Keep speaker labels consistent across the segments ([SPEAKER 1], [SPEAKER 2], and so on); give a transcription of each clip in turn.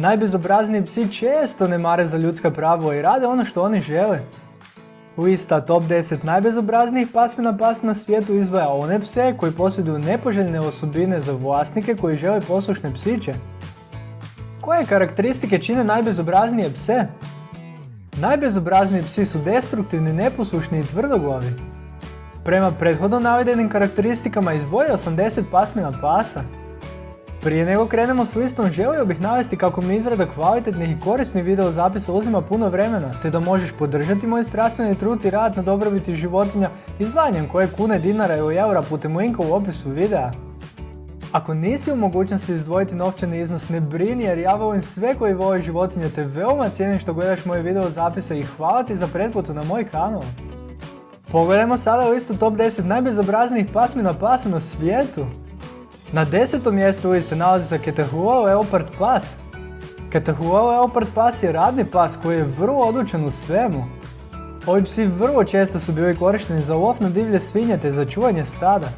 [SPEAKER 1] Najbezobrazniji psi često ne mare za ljudska prava i rade ono što oni žele. Lista top 10 najbezobraznijih pasmina pasa na svijetu izvaja one pse koji posjeduju nepoželjne osobine za vlasnike koji žele poslušne psiće. Koje karakteristike čine najbezobraznije pse? Najbezobrazniji psi su destruktivni, neposlušni i tvrdoglavi. Prema prethodno navedenim karakteristikama izdvojio sam 10 pasmina pasa. Prije nego krenemo s listom, želio bih navesti kako mi izrada kvalitetnih i korisnih video zapisa uzima puno vremena, te da možeš podržati moj strastveni trud i rad na dobrobiti životinja izdvajanjem koje kune, dinara ili eura putem linka u opisu videa. Ako nisi u mogućnosti izdvojiti novčani iznos, ne brini jer ja volim sve koji vole životinje te veoma cijenim što gledaš moje video zapise i hvala ti za pretplatu na moj kanal. Pogledajmo sada listu top 10 najbezobraznijih pasmina pasa na svijetu. Na desetom mjestu liste nalazi se Catahoula Leopard pas. Catahoula Leopard pas je radni pas koji je vrlo odlučen u svemu. Ovi psi vrlo često su bili korišteni za lov na divlje svinje te za čuvanje stada.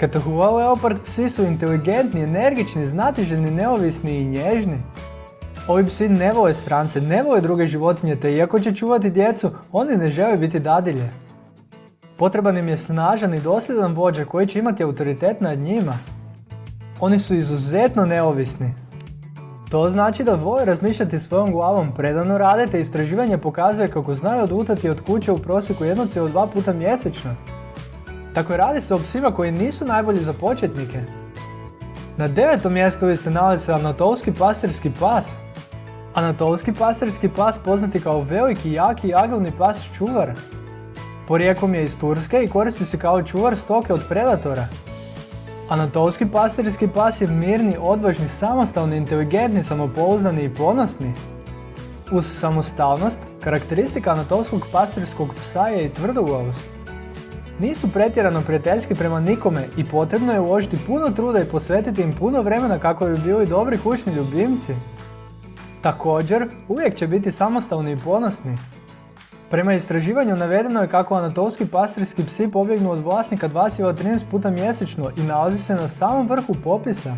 [SPEAKER 1] Catahoula Leopard psi su inteligentni, energični, znatiželjni, neovisni i nježni. Ovi psi ne vole strance, ne vole druge životinje te iako će čuvati djecu, oni ne žele biti dadilje. Potreban im je snažan i dosljedan vođa koji će imati autoritet nad njima. Oni su izuzetno neovisni. To znači da vole razmišljati svojom glavom, predano rade te istraživanje pokazuje kako znaju odutati od kuće u prosjeku 1,2 puta mjesečno. Tako radi se o psima koji nisu najbolji za početnike. Na devetom mjestu liste nalazi se anatolski pastirski pas. Anatolski pastirski pas poznati kao veliki, jaki i agilni pas čuvar. Porijekom je iz Turske i koristi se kao čuvar stoke od predatora. Anatolski pastirski pas je mirni, odvažni, samostalni, inteligentni, samopouzdani i ponosni. Uz samostalnost, karakteristika anatolskog pastirskog psa je i tvrdoglavost. Nisu pretjerano prijateljski prema nikome i potrebno je uložiti puno truda i posvetiti im puno vremena kako bi bili dobri kućni ljubimci. Također, uvijek će biti samostalni i ponosni. Prema istraživanju navedeno je kako anatolski pastirski psi pobjegnu od vlasnika 2,13 puta mjesečno i nalazi se na samom vrhu popisa.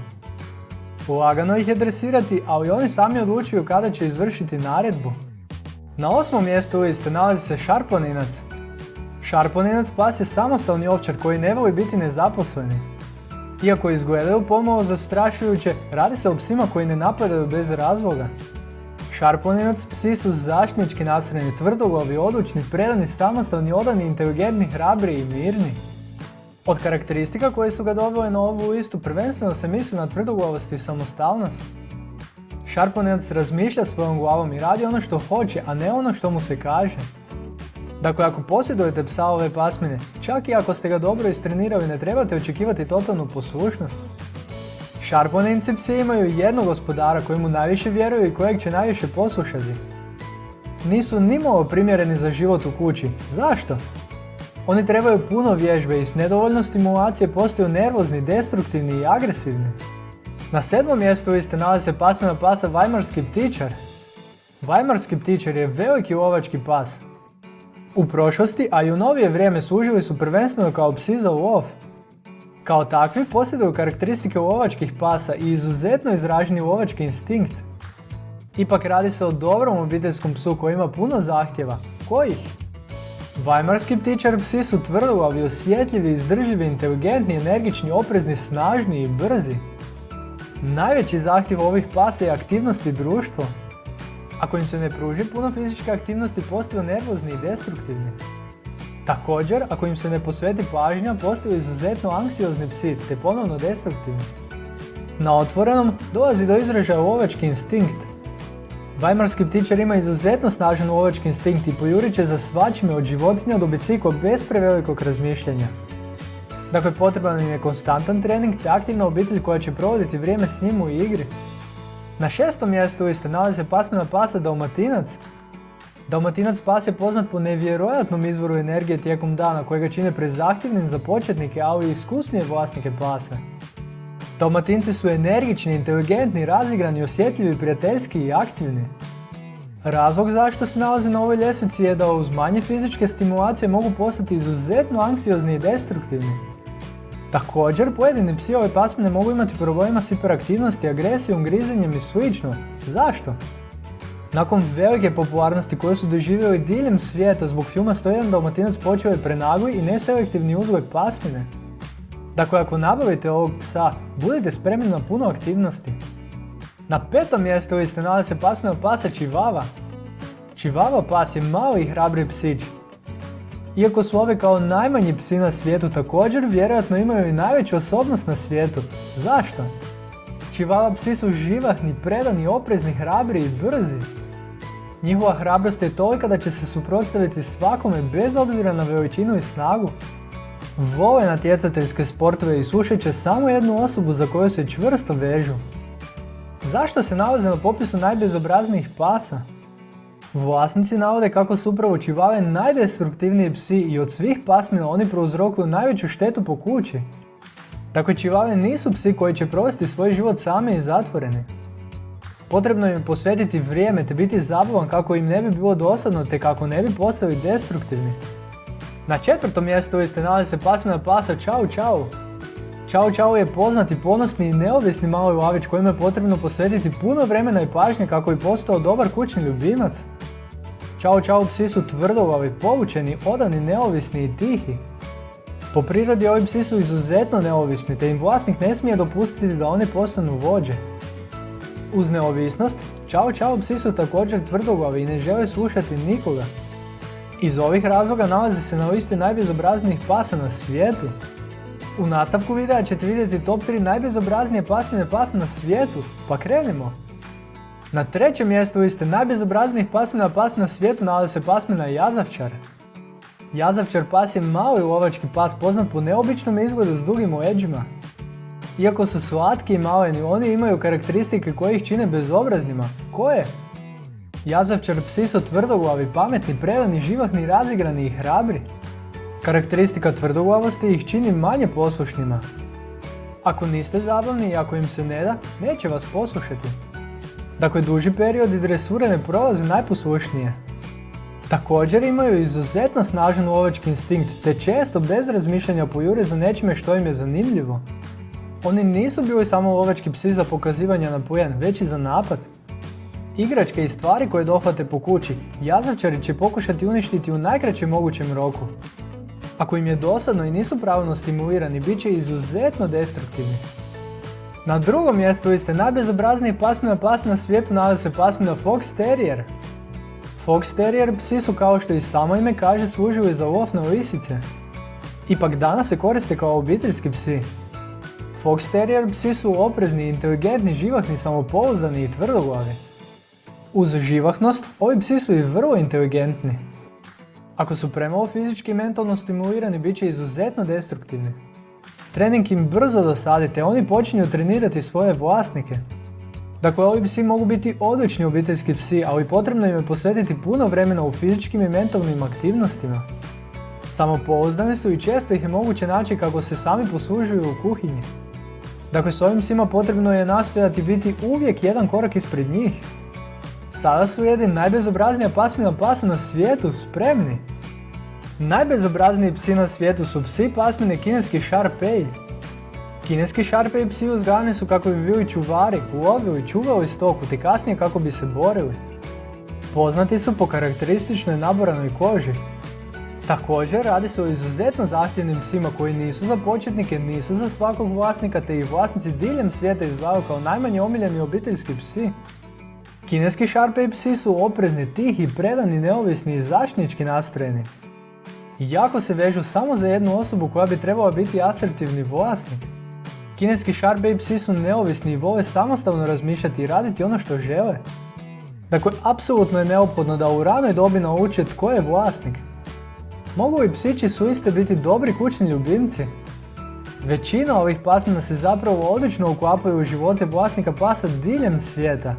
[SPEAKER 1] Lagano ih je dresirati, ali oni sami odlučuju kada će izvršiti naredbu. Na osmom mjestu liste nalazi se šarponinac. Šarponinac pas je samostalni ovčar koji ne voli biti nezaposleni. Iako izgledaju pomalo zastrašujuće, radi se o psima koji ne napadaju bez razloga. Šarponinac psi su zaštnički nastrojeni, tvrdoglavi, odlučni, predani, samostalni, odani, inteligentni, hrabri i mirni. Od karakteristika koje su ga dobile na ovu listu prvenstveno se misli na tvrdoglavost i samostalnost. Šarponinac razmišlja svojom glavom i radi ono što hoće, a ne ono što mu se kaže. Dakle, ako posjedujete psa ove pasmine, čak i ako ste ga dobro istrenirali, ne trebate očekivati totalnu poslušnost. Šarponinci psi imaju jednog gospodara mu najviše vjeruju i kojeg će najviše poslušati. Nisu nimalo primjereni za život u kući. Zašto? Oni trebaju puno vježbe i s nedovoljno stimulacije postaju nervozni, destruktivni i agresivni. Na sedmom mjestu liste nalazi se pasmina pasa Vajmarski ptičar. Vajmarski ptičar je veliki lovački pas. U prošlosti, a i u novije vrijeme služili su prvenstveno kao psi za lov. Kao takvi posjeduju karakteristike lovačkih pasa i izuzetno izraženi lovački instinkt. Ipak radi se o dobrom obiteljskom psu koji ima puno zahtjeva. Kojih? Vajmarski ptičar psi su tvrdoglavi, osjetljivi, izdržljivi, inteligentni, energični, oprezni, snažni i brzi. Najveći zahtjev ovih pasa je aktivnost i društvo. Ako im se ne pruži puno fizičke aktivnosti, postaju nervozni i destruktivni. Također, ako im se ne posveti pažnja, postaju izuzetno anksiozni psi te ponovno destruktivni. Na otvorenom dolazi do izražaja lovački instinkt. Vajmarski ptičar ima izuzetno snažan lovački instinkt i pojurit će za svačime od životinja do bicikla bez prevelikog razmišljanja. Dakle, potreban im je konstantan trening te aktivna obitelj koja će provoditi vrijeme s njim u igri. Na šestom mjestu liste nalazi se pasmina pasa Dalmatinac, Dalmatinac pas je poznat po nevjerojatnom izvoru energije tijekom dana kojega čine prezahtjevnim za početnike, ali i iskusnije vlasnike pasa. Dalmatinci su energični, inteligentni, razigrani, osjetljivi, prijateljski i aktivni. Razlog zašto se nalaze na ovoj ljestvici je da uz manje fizičke stimulacije mogu postati izuzetno anksiozni i destruktivni. Također, pojedini psi ove pasmine mogu imati problema s hiperaktivnosti, agresijom, grizenjem i slično. Zašto? Nakon velike popularnosti koju su doživjeli diljem svijeta zbog filma 101 Dalmatinac počeo je prenagli i neselektivni uzgoj pasmine. Dakle, ako nabavite ovog psa, budite spremni na puno aktivnosti. Na petom mjestu liste nalazi se pasmina pasa Čivava. Čivava pas je mali i hrabri psić. Iako su ove kao najmanji psi na svijetu također, vjerojatno imaju i najveću osobnost na svijetu. Zašto? Čivava psi su živahni, predani, oprezni, hrabri i brzi. Njihova hrabrost je tolika da će se suprotstaviti svakome bez obzira na veličinu i snagu. Vole natjecateljske sportove i slušat će samo jednu osobu za koju se čvrsto vežu. Zašto se nalaze na popisu najbezobraznijih pasa? Vlasnici navode kako su upravo čivave najdestruktivniji psi i od svih pasmina oni prouzrokuju najveću štetu po kući. Tako čivave nisu psi koji će provesti svoj život sami i zatvoreni. Potrebno im posvetiti vrijeme te biti zabavan kako im ne bi bilo dosadno te kako ne bi postali destruktivni. Na četvrtom mjestu liste nalazi se pasmina pasa Čau Čau. Čau Čau je poznati, ponosni i neovisni mali lavić kojima je potrebno posvetiti puno vremena i pažnje kako bi postao dobar kućni ljubimac. Čau Čau psi su tvrdoglavi, povučeni, odani, neovisni i tihi. Po prirodi ovi psi su izuzetno neovisni te im vlasnik ne smije dopustiti da oni postanu vođe. Uz neovisnost, Čao Čao psi su također tvrdoglavi i ne žele slušati nikoga. Iz ovih razloga nalazi se na listi najbezobraznijih pasa na svijetu. U nastavku videa ćete vidjeti top 3 najbezobraznije pasmine pasa na svijetu, pa krenimo! Na trećem mjestu liste najbezobraznijih pasmina pasa na svijetu nalazi se pasmina Jazavčar. Jazavčar pas je mali lovački pas poznat po neobičnom izgledu s dugim leđima. Iako su slatki i maleni, oni imaju karakteristike koje ih čine bezobraznima. Koje? Jazavčar psi su tvrdoglavi, pametni, predani, živahni, razigrani i hrabri. Karakteristika tvrdoglavosti ih čini manje poslušnima. Ako niste zabavni i ako im se ne da, neće vas poslušati. Dakle, duži period i dresure ne prolaze najposlušnije. Također imaju izuzetno snažan lovački instinkt, te često bez razmišljanja pojure za nečime što im je zanimljivo. Oni nisu bili samo lovački psi za pokazivanje na pojen, već i za napad. Igračke i stvari koje dohvate po kući, jazavčari će pokušati uništiti u najkraćem mogućem roku. Ako im je dosadno i nisu pravilno stimulirani, bit će izuzetno destruktivni. Na drugom mjestu liste najbezobrazniji pasmina pas na svijetu nalazi se pasmina Fox Terrier. Fox Terrier psi su kao što i samo ime kaže služili za lov na lisice. Ipak danas se koriste kao obiteljski psi. Fox Terrier psi su oprezni, inteligentni, živahni, samopouzdani i tvrdoglavi. Uz živahnost, ovi psi su i vrlo inteligentni. Ako su premalo fizički i mentalno stimulirani, bit će izuzetno destruktivni. Trening im brzo dosadite, oni počinju trenirati svoje vlasnike. Dakle, ovi psi mogu biti odlični obiteljski psi, ali potrebno im je posvetiti puno vremena u fizičkim i mentalnim aktivnostima. Samopouzdani su i često ih je moguće naći kako se sami poslužuju u kuhinji. Dakle, s ovim psima potrebno je nastojati biti uvijek jedan korak ispred njih. Sada su jedin najbezobraznija pasmina pasa na svijetu, spremni! Najbezobrazniji psi na svijetu su psi pasmine kineski Sharpei. Kineski Sharpei psi uzgajani su kako bi bili čuvari, lovili, čuvali stoku te kasnije kako bi se borili. Poznati su po karakterističnoj naboranoj koži. Također radi se o izuzetno zahtjevnim psima koji nisu za početnike, nisu za svakog vlasnika te ih vlasnici diljem svijeta izdvajaju kao najmanje omiljeni obiteljski psi. Kineski Sharpei psi su oprezni, tihi, predani, neovisni i zaštnički nastrojeni. Jako se vežu samo za jednu osobu koja bi trebala biti asertivni vlasnik. Kineski Sharpei psi su neovisni i vole samostalno razmišljati i raditi ono što žele. Dakle, apsolutno je neophodno da u ranoj dobi nauče tko je vlasnik. Mogu i psići suiste biti dobri kućni ljubimci? Većina ovih pasmina se zapravo odlično uklapaju u živote vlasnika pasa diljem svijeta.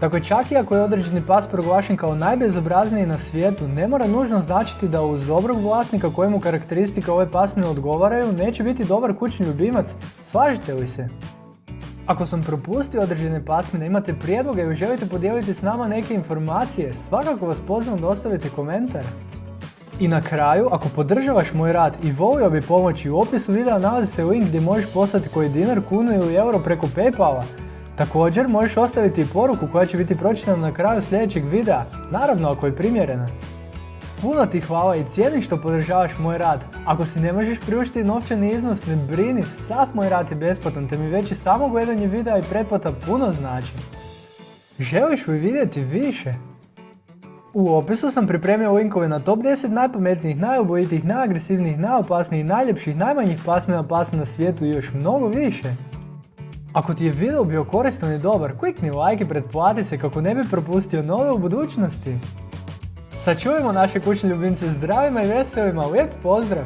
[SPEAKER 1] Dakle, čak i ako je određeni pas proglašen kao najbezobrazniji na svijetu, ne mora nužno značiti da uz dobrog vlasnika kojemu karakteristika ove pasmine odgovaraju, neće biti dobar kućni ljubimac. Slažete li se? Ako sam propustio određene pasmine, imate prijedloge ili želite podijeliti s nama neke informacije, svakako vas pozivam da ostavite komentar. I na kraju, ako podržavaš moj rad i volio bi pomoći, u opisu videa nalazi se link gdje možeš poslati koji dinar, kunu ili euro preko Paypala. Također možeš ostaviti i poruku koja će biti pročitana na kraju sljedećeg videa, naravno ako je primjerena. Puno ti hvala i cijenim što podržavaš moj rad. Ako si ne možeš priuštiti novčani iznos, ne brini, sav moj rad je besplatan te mi već i samo gledanje videa i pretplata puno znači. Želiš li vidjeti više? U opisu sam pripremio linkove na top 10 najpametnijih, najobojitijih, najagresivnijih, najopasnijih, najljepših, najmanjih pasmina pasa na svijetu i još mnogo više. Ako ti je video bio koristan i dobar, klikni like i pretplati se kako ne bi propustio nove u budućnosti. Sačuvajmo naše kućne ljubimce zdravima i veselima, lijep pozdrav!